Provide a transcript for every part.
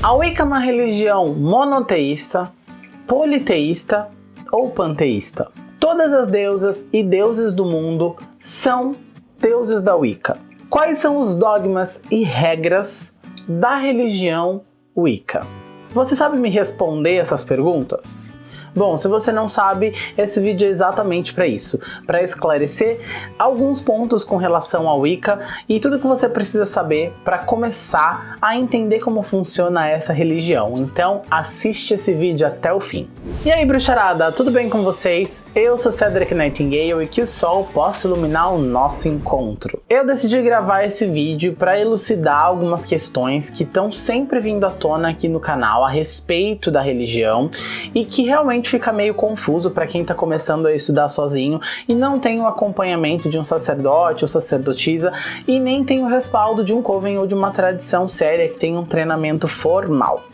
A Wicca é uma religião monoteísta, politeísta ou panteísta. Todas as deusas e deuses do mundo são deuses da Wicca. Quais são os dogmas e regras da religião Wicca? Você sabe me responder essas perguntas? Bom, se você não sabe, esse vídeo é exatamente para isso, para esclarecer alguns pontos com relação ao Wicca e tudo que você precisa saber para começar a entender como funciona essa religião. Então, assiste esse vídeo até o fim. E aí, bruxarada, tudo bem com vocês? Eu sou Cedric Nightingale e que o sol possa iluminar o nosso encontro. Eu decidi gravar esse vídeo para elucidar algumas questões que estão sempre vindo à tona aqui no canal a respeito da religião e que realmente fica meio confuso para quem está começando a estudar sozinho e não tem o acompanhamento de um sacerdote ou sacerdotisa e nem tem o respaldo de um coven ou de uma tradição séria que tem um treinamento formal.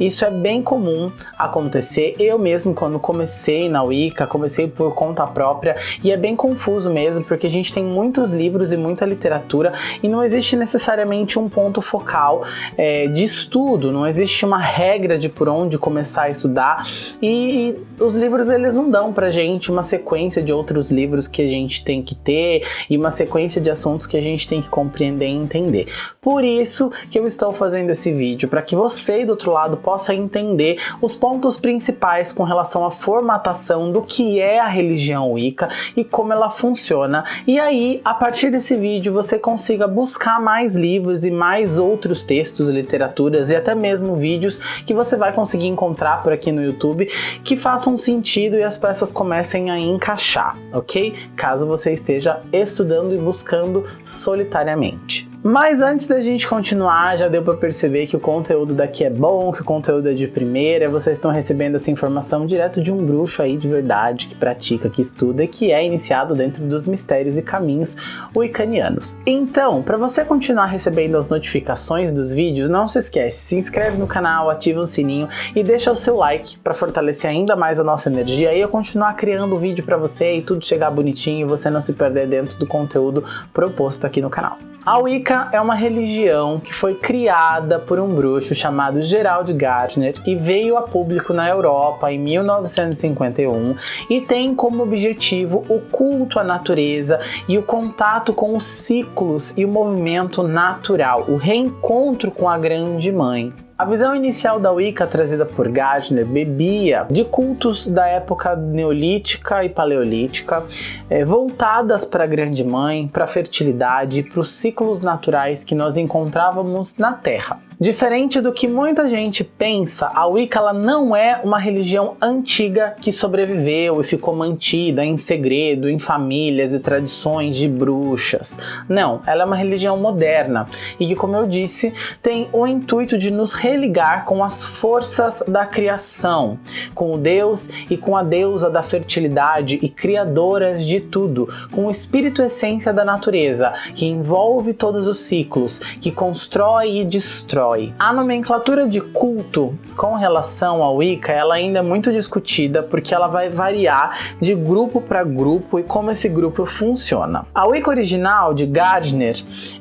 Isso é bem comum acontecer. Eu mesmo, quando comecei na Wicca, comecei por conta própria e é bem confuso mesmo, porque a gente tem muitos livros e muita literatura e não existe necessariamente um ponto focal é, de estudo, não existe uma regra de por onde começar a estudar e os livros eles não dão pra gente uma sequência de outros livros que a gente tem que ter e uma sequência de assuntos que a gente tem que compreender e entender. Por isso que eu estou fazendo esse vídeo, para que você do outro lado possa entender os pontos principais com relação à formatação do que é a religião Wicca e como ela funciona. E aí, a partir desse vídeo, você consiga buscar mais livros e mais outros textos, literaturas e até mesmo vídeos que você vai conseguir encontrar por aqui no YouTube que façam sentido e as peças comecem a encaixar, ok? Caso você esteja estudando e buscando solitariamente. Mas antes da gente continuar, já deu para perceber que o conteúdo daqui é bom, que o conteúdo é de primeira, vocês estão recebendo essa informação direto de um bruxo aí de verdade, que pratica, que estuda que é iniciado dentro dos mistérios e caminhos wiccanianos. Então, para você continuar recebendo as notificações dos vídeos, não se esquece, se inscreve no canal, ativa o sininho e deixa o seu like para fortalecer ainda mais a nossa energia e eu continuar criando vídeo para você e tudo chegar bonitinho e você não se perder dentro do conteúdo proposto aqui no canal. A Wicca é uma religião que foi criada por um bruxo chamado Gerald Gardner e veio a público na Europa em 1951 e tem como objetivo o culto à natureza e o contato com os ciclos e o movimento natural, o reencontro com a Grande Mãe. A visão inicial da Wicca trazida por Gardner bebia de cultos da época neolítica e paleolítica, é, voltadas para a Grande Mãe, para a fertilidade e para os ciclos naturais que nós encontrávamos na Terra. Diferente do que muita gente pensa, a Wicca ela não é uma religião antiga que sobreviveu e ficou mantida em segredo em famílias e tradições de bruxas. Não, ela é uma religião moderna e que, como eu disse, tem o intuito de nos religar com as forças da criação, com o Deus e com a deusa da fertilidade e criadoras de tudo, com o espírito essência da natureza, que envolve todos os ciclos, que constrói e destrói a nomenclatura de culto com relação ao Wicca ela ainda é muito discutida porque ela vai variar de grupo para grupo e como esse grupo funciona. A Wicca original de Gardner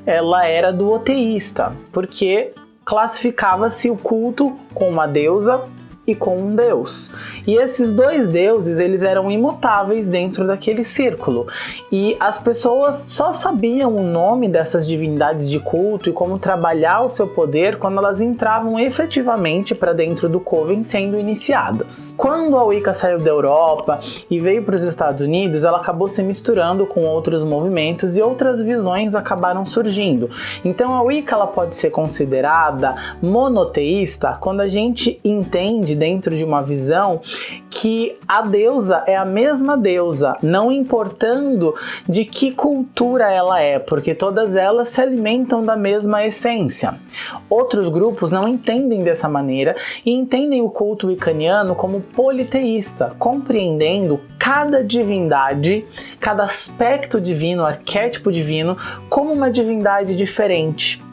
ela era do oteísta, porque classificava-se o culto com uma deusa e com um deus. E esses dois deuses, eles eram imutáveis dentro daquele círculo. E as pessoas só sabiam o nome dessas divindades de culto e como trabalhar o seu poder quando elas entravam efetivamente para dentro do Coven sendo iniciadas. Quando a Wicca saiu da Europa e veio para os Estados Unidos, ela acabou se misturando com outros movimentos e outras visões acabaram surgindo. Então a Wicca ela pode ser considerada monoteísta quando a gente entende dentro de uma visão que a deusa é a mesma deusa, não importando de que cultura ela é, porque todas elas se alimentam da mesma essência. Outros grupos não entendem dessa maneira e entendem o culto wiccaniano como politeísta, compreendendo cada divindade, cada aspecto divino, arquétipo divino, como uma divindade diferente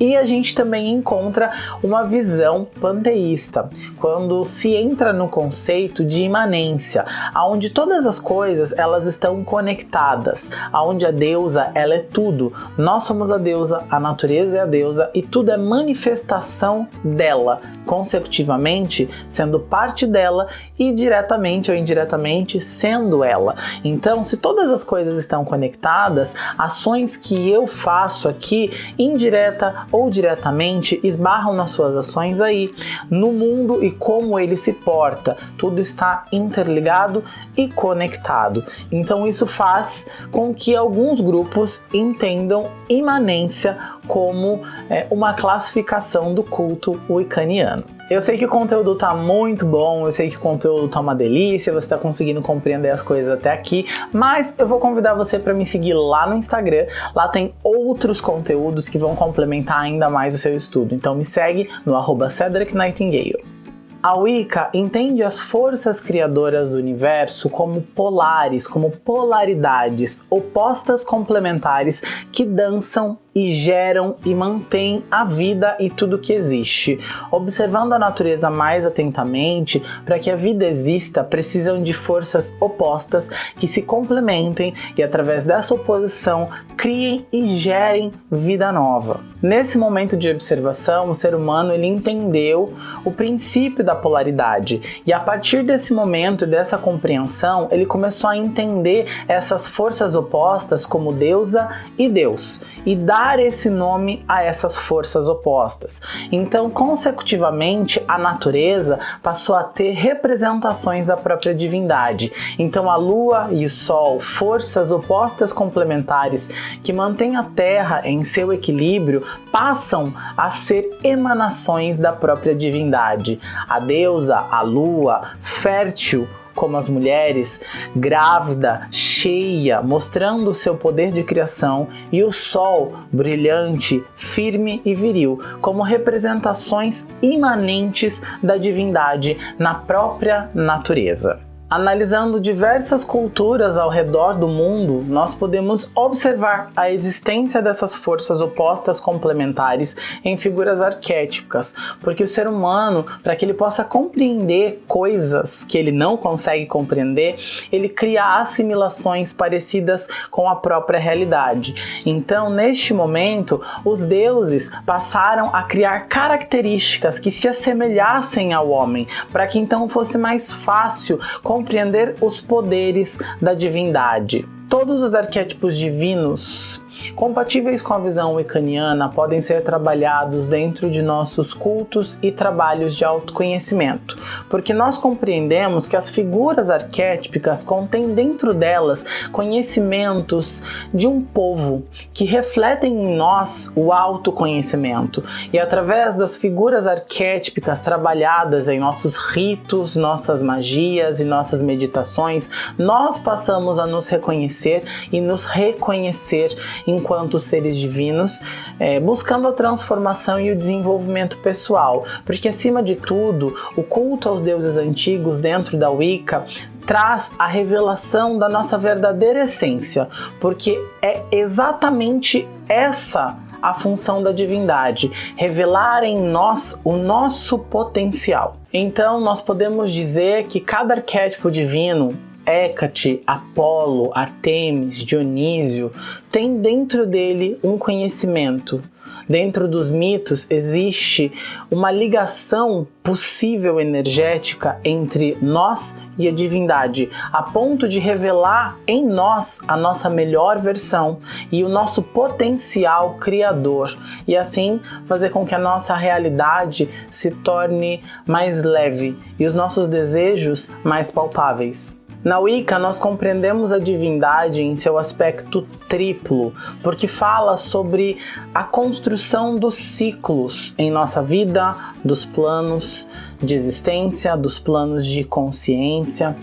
E a gente também encontra uma visão panteísta, quando se entra no conceito de imanência, onde todas as coisas elas estão conectadas, aonde a deusa ela é tudo. Nós somos a deusa, a natureza é a deusa e tudo é manifestação dela, consecutivamente sendo parte dela e diretamente ou indiretamente sendo ela. Então, se todas as coisas estão conectadas, ações que eu faço aqui, indireta ou diretamente, esbarram nas suas ações aí, no mundo e como ele se porta. Tudo está interligado e conectado. Então, isso faz com que alguns grupos entendam imanência como é, uma classificação do culto wiccaniano. Eu sei que o conteúdo tá muito bom, eu sei que o conteúdo tá uma delícia, você tá conseguindo compreender as coisas até aqui, mas eu vou convidar você para me seguir lá no Instagram, lá tem outros conteúdos que vão complementar ainda mais o seu estudo, então me segue no arroba Cedric Nightingale. A Wicca entende as forças criadoras do universo como polares, como polaridades, opostas complementares que dançam e geram e mantêm a vida e tudo que existe. Observando a natureza mais atentamente, para que a vida exista, precisam de forças opostas que se complementem e através dessa oposição criem e gerem vida nova. Nesse momento de observação, o ser humano ele entendeu o princípio da polaridade e a partir desse momento dessa compreensão, ele começou a entender essas forças opostas como deusa e Deus e dar dar esse nome a essas forças opostas. Então, consecutivamente, a natureza passou a ter representações da própria divindade. Então, a lua e o sol, forças opostas complementares que mantêm a Terra em seu equilíbrio, passam a ser emanações da própria divindade. A deusa, a lua, fértil, como as mulheres, grávida, cheia, mostrando o seu poder de criação, e o sol, brilhante, firme e viril, como representações imanentes da divindade na própria natureza. Analisando diversas culturas ao redor do mundo, nós podemos observar a existência dessas forças opostas complementares em figuras arquétipicas, porque o ser humano, para que ele possa compreender coisas que ele não consegue compreender, ele cria assimilações parecidas com a própria realidade. Então, neste momento, os deuses passaram a criar características que se assemelhassem ao homem, para que então fosse mais fácil compreender os poderes da divindade. Todos os arquétipos divinos compatíveis com a visão wiccaniana podem ser trabalhados dentro de nossos cultos e trabalhos de autoconhecimento, porque nós compreendemos que as figuras arquétipicas contêm dentro delas conhecimentos de um povo que refletem em nós o autoconhecimento. E através das figuras arquétipicas trabalhadas em nossos ritos, nossas magias e nossas meditações, nós passamos a nos reconhecer e nos reconhecer enquanto seres divinos, é, buscando a transformação e o desenvolvimento pessoal, porque acima de tudo, o culto aos deuses antigos dentro da Wicca traz a revelação da nossa verdadeira essência, porque é exatamente essa a função da divindade, revelar em nós o nosso potencial. Então, nós podemos dizer que cada arquétipo divino Hécate, Apolo, Artemis, Dionísio tem dentro dele um conhecimento. Dentro dos mitos existe uma ligação possível energética entre nós e a divindade, a ponto de revelar em nós a nossa melhor versão e o nosso potencial criador, e assim fazer com que a nossa realidade se torne mais leve e os nossos desejos mais palpáveis. Na Wicca, nós compreendemos a divindade em seu aspecto triplo, porque fala sobre a construção dos ciclos em nossa vida, dos planos de existência, dos planos de consciência,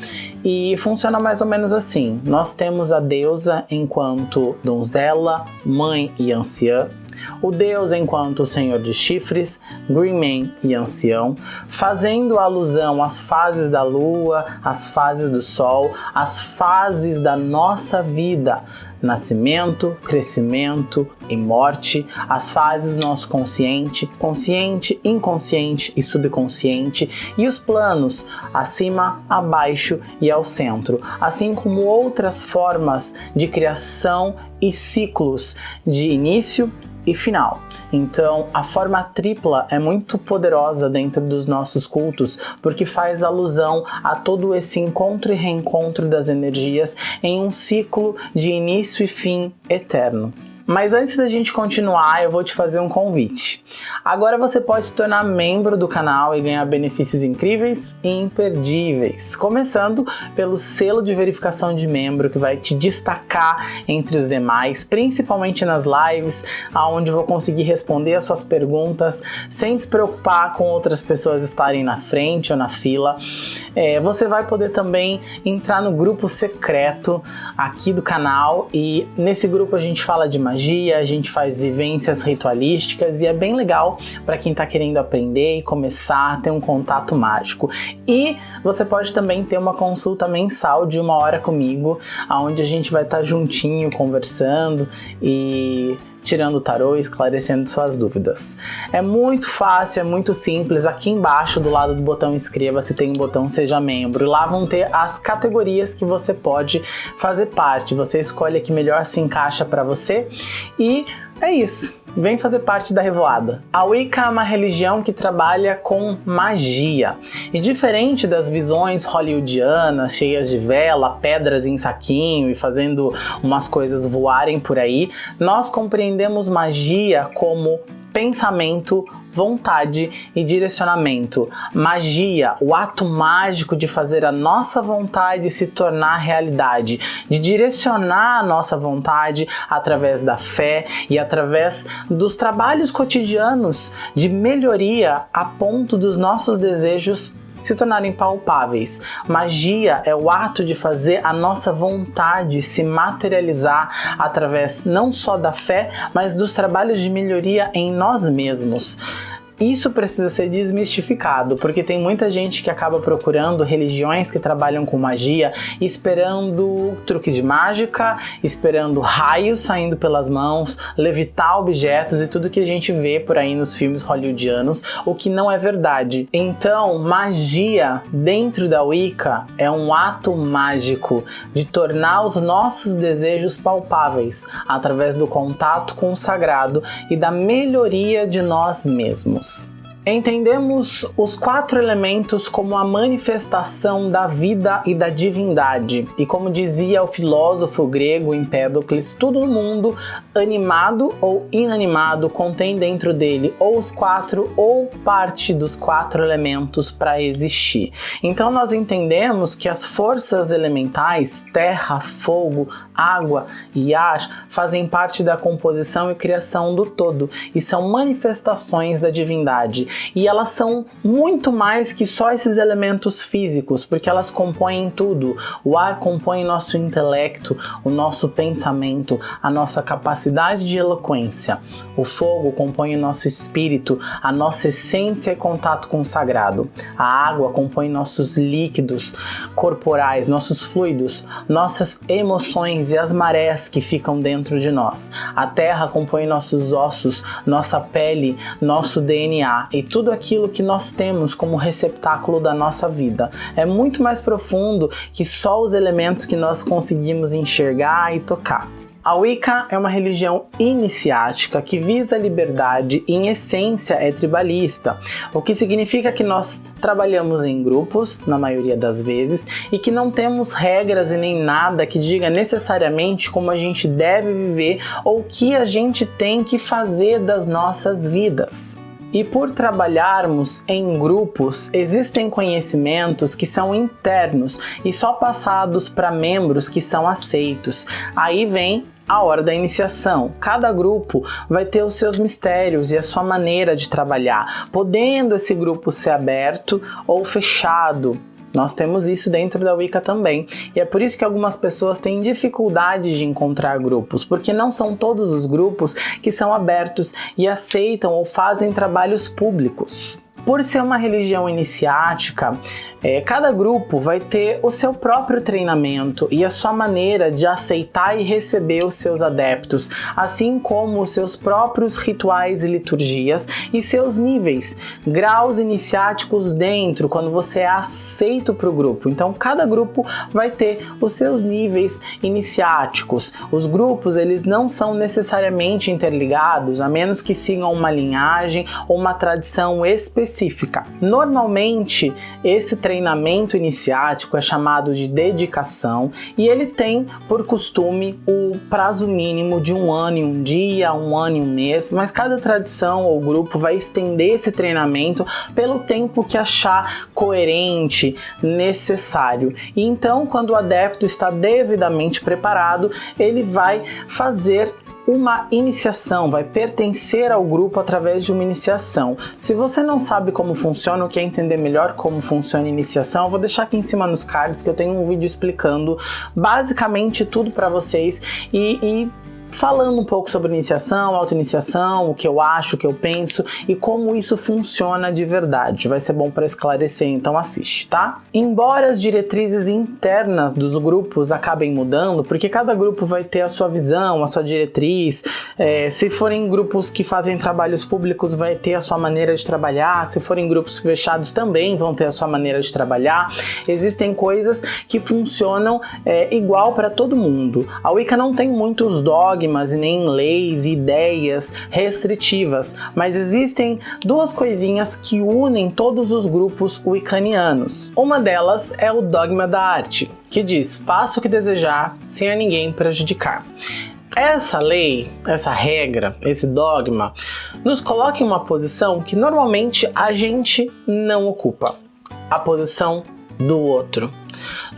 e funciona mais ou menos assim. Nós temos a deusa enquanto donzela, mãe e anciã, o deus enquanto senhor de chifres, Green Man e ancião, fazendo alusão às fases da lua, às fases do sol, às fases da nossa vida, nascimento, crescimento e morte, as fases do nosso consciente, consciente, inconsciente e subconsciente, e os planos acima, abaixo e ao centro, assim como outras formas de criação e ciclos de início e final. Então, a forma tripla é muito poderosa dentro dos nossos cultos, porque faz alusão a todo esse encontro e reencontro das energias em um ciclo de início e fim eterno. Mas antes da gente continuar, eu vou te fazer um convite. Agora você pode se tornar membro do canal e ganhar benefícios incríveis e imperdíveis. Começando pelo selo de verificação de membro que vai te destacar entre os demais, principalmente nas lives, onde vou conseguir responder as suas perguntas sem se preocupar com outras pessoas estarem na frente ou na fila. É, você vai poder também entrar no grupo secreto aqui do canal e nesse grupo a gente fala de magia magia, a gente faz vivências ritualísticas e é bem legal para quem está querendo aprender e começar a ter um contato mágico. E você pode também ter uma consulta mensal de uma hora comigo, onde a gente vai estar tá juntinho conversando e tirando o tarô e esclarecendo suas dúvidas. É muito fácil, é muito simples. Aqui embaixo, do lado do botão inscreva-se, tem um botão seja membro. Lá vão ter as categorias que você pode fazer parte. Você escolhe a que melhor se encaixa para você e é isso vem fazer parte da Revoada. A Wicca é uma religião que trabalha com magia. E diferente das visões hollywoodianas, cheias de vela, pedras em saquinho e fazendo umas coisas voarem por aí, nós compreendemos magia como pensamento, vontade e direcionamento. Magia, o ato mágico de fazer a nossa vontade se tornar realidade, de direcionar a nossa vontade através da fé e através dos trabalhos cotidianos de melhoria a ponto dos nossos desejos se tornarem palpáveis. Magia é o ato de fazer a nossa vontade se materializar através não só da fé, mas dos trabalhos de melhoria em nós mesmos. Isso precisa ser desmistificado, porque tem muita gente que acaba procurando religiões que trabalham com magia, esperando truques de mágica, esperando raios saindo pelas mãos, levitar objetos e tudo que a gente vê por aí nos filmes hollywoodianos, o que não é verdade. Então, magia dentro da Wicca é um ato mágico de tornar os nossos desejos palpáveis através do contato com o sagrado e da melhoria de nós mesmos. house. Entendemos os quatro elementos como a manifestação da vida e da divindade. E como dizia o filósofo grego Empédocles, tudo no mundo, animado ou inanimado, contém dentro dele ou os quatro ou parte dos quatro elementos para existir. Então nós entendemos que as forças elementais, terra, fogo, água e ar, fazem parte da composição e criação do todo e são manifestações da divindade e elas são muito mais que só esses elementos físicos, porque elas compõem tudo. O ar compõe nosso intelecto, o nosso pensamento, a nossa capacidade de eloquência. O fogo compõe o nosso espírito, a nossa essência e contato com o sagrado. A água compõe nossos líquidos corporais, nossos fluidos, nossas emoções e as marés que ficam dentro de nós. A terra compõe nossos ossos, nossa pele, nosso DNA e tudo aquilo que nós temos como receptáculo da nossa vida. É muito mais profundo que só os elementos que nós conseguimos enxergar e tocar. A Wicca é uma religião iniciática que visa a liberdade e em essência é tribalista, o que significa que nós trabalhamos em grupos, na maioria das vezes, e que não temos regras e nem nada que diga necessariamente como a gente deve viver ou o que a gente tem que fazer das nossas vidas. E por trabalharmos em grupos, existem conhecimentos que são internos e só passados para membros que são aceitos. Aí vem a hora da iniciação. Cada grupo vai ter os seus mistérios e a sua maneira de trabalhar, podendo esse grupo ser aberto ou fechado, nós temos isso dentro da Wicca também, e é por isso que algumas pessoas têm dificuldade de encontrar grupos, porque não são todos os grupos que são abertos e aceitam ou fazem trabalhos públicos. Por ser uma religião iniciática, é, cada grupo vai ter o seu próprio treinamento e a sua maneira de aceitar e receber os seus adeptos, assim como os seus próprios rituais e liturgias e seus níveis, graus iniciáticos dentro, quando você é aceito para o grupo. Então, cada grupo vai ter os seus níveis iniciáticos. Os grupos, eles não são necessariamente interligados, a menos que sigam uma linhagem ou uma tradição específica. Normalmente, esse treinamento iniciático é chamado de dedicação e ele tem por costume o prazo mínimo de um ano e um dia, um ano e um mês, mas cada tradição ou grupo vai estender esse treinamento pelo tempo que achar coerente, necessário. E então, quando o adepto está devidamente preparado, ele vai fazer uma iniciação, vai pertencer ao grupo através de uma iniciação. Se você não sabe como funciona ou quer entender melhor como funciona a iniciação, eu vou deixar aqui em cima nos cards que eu tenho um vídeo explicando basicamente tudo para vocês e, e falando um pouco sobre iniciação, auto-iniciação, o que eu acho, o que eu penso e como isso funciona de verdade. Vai ser bom para esclarecer, então assiste, tá? Embora as diretrizes internas dos grupos acabem mudando, porque cada grupo vai ter a sua visão, a sua diretriz, é, se forem grupos que fazem trabalhos públicos, vai ter a sua maneira de trabalhar, se forem grupos fechados também vão ter a sua maneira de trabalhar. Existem coisas que funcionam é, igual para todo mundo. A Wicca não tem muitos dogmas dogmas e nem leis e ideias restritivas, mas existem duas coisinhas que unem todos os grupos wiccanianos. Uma delas é o dogma da arte, que diz: faça o que desejar sem a ninguém prejudicar. Essa lei, essa regra, esse dogma, nos coloca em uma posição que normalmente a gente não ocupa. A posição do outro.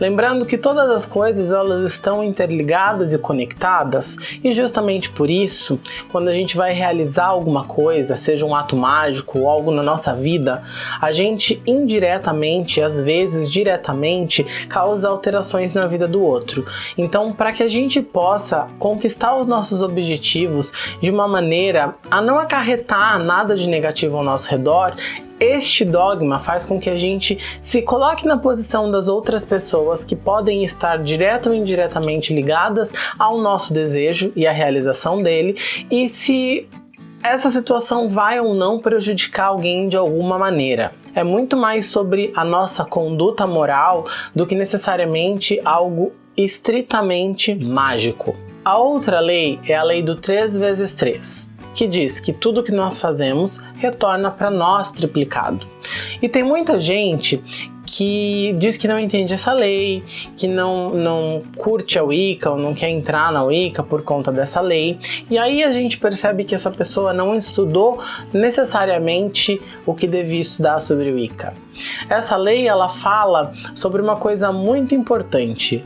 Lembrando que todas as coisas elas estão interligadas e conectadas e justamente por isso, quando a gente vai realizar alguma coisa, seja um ato mágico ou algo na nossa vida, a gente indiretamente, às vezes diretamente, causa alterações na vida do outro. Então, para que a gente possa conquistar os nossos objetivos de uma maneira a não acarretar nada de negativo ao nosso redor, este dogma faz com que a gente se coloque na posição das outras pessoas que podem estar direta ou indiretamente ligadas ao nosso desejo e à realização dele, e se essa situação vai ou não prejudicar alguém de alguma maneira. É muito mais sobre a nossa conduta moral do que necessariamente algo estritamente mágico. A outra lei é a lei do 3 vezes 3 que diz que tudo que nós fazemos retorna para nós triplicado. E tem muita gente que diz que não entende essa lei, que não, não curte a Wicca ou não quer entrar na Wicca por conta dessa lei. E aí a gente percebe que essa pessoa não estudou necessariamente o que devia estudar sobre Wicca. Essa lei ela fala sobre uma coisa muito importante,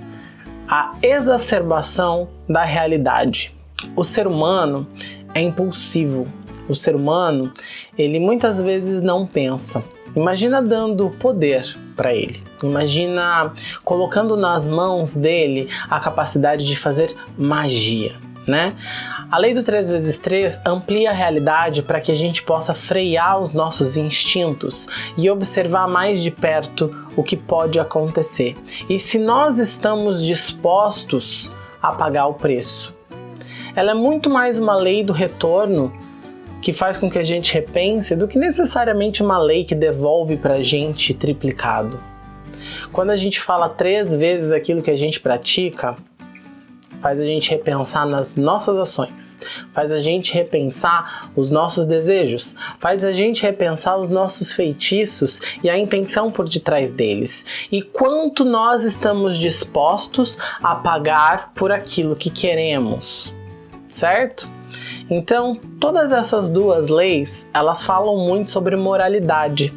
a exacerbação da realidade. O ser humano é impulsivo. O ser humano, ele muitas vezes não pensa. Imagina dando poder para ele. Imagina colocando nas mãos dele a capacidade de fazer magia, né? A lei do 3 vezes 3 amplia a realidade para que a gente possa frear os nossos instintos e observar mais de perto o que pode acontecer. E se nós estamos dispostos a pagar o preço, ela é muito mais uma lei do retorno que faz com que a gente repense do que necessariamente uma lei que devolve para a gente triplicado. Quando a gente fala três vezes aquilo que a gente pratica, faz a gente repensar nas nossas ações, faz a gente repensar os nossos desejos, faz a gente repensar os nossos feitiços e a intenção por detrás deles, e quanto nós estamos dispostos a pagar por aquilo que queremos certo? Então, todas essas duas leis, elas falam muito sobre moralidade.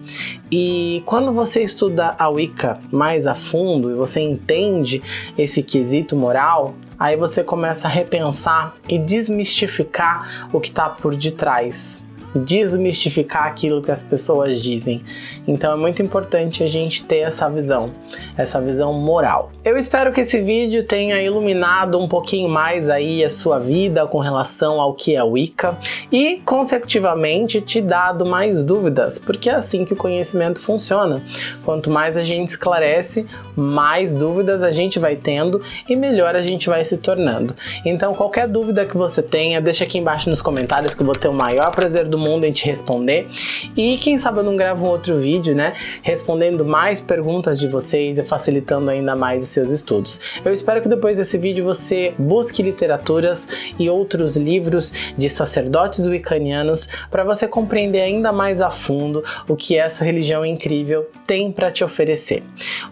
E quando você estuda a Wicca mais a fundo e você entende esse quesito moral, aí você começa a repensar e desmistificar o que está por detrás desmistificar aquilo que as pessoas dizem. Então é muito importante a gente ter essa visão, essa visão moral. Eu espero que esse vídeo tenha iluminado um pouquinho mais aí a sua vida com relação ao que é Wicca e, consecutivamente, te dado mais dúvidas, porque é assim que o conhecimento funciona. Quanto mais a gente esclarece, mais dúvidas a gente vai tendo e melhor a gente vai se tornando. Então, qualquer dúvida que você tenha, deixa aqui embaixo nos comentários que eu vou ter o maior prazer do mundo em te responder. E quem sabe eu não gravo um outro vídeo, né, respondendo mais perguntas de vocês e facilitando ainda mais o seus estudos. Eu espero que depois desse vídeo você busque literaturas e outros livros de sacerdotes wiccanianos para você compreender ainda mais a fundo o que essa religião incrível tem para te oferecer.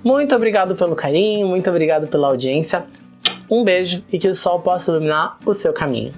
Muito obrigado pelo carinho, muito obrigado pela audiência. Um beijo e que o sol possa iluminar o seu caminho.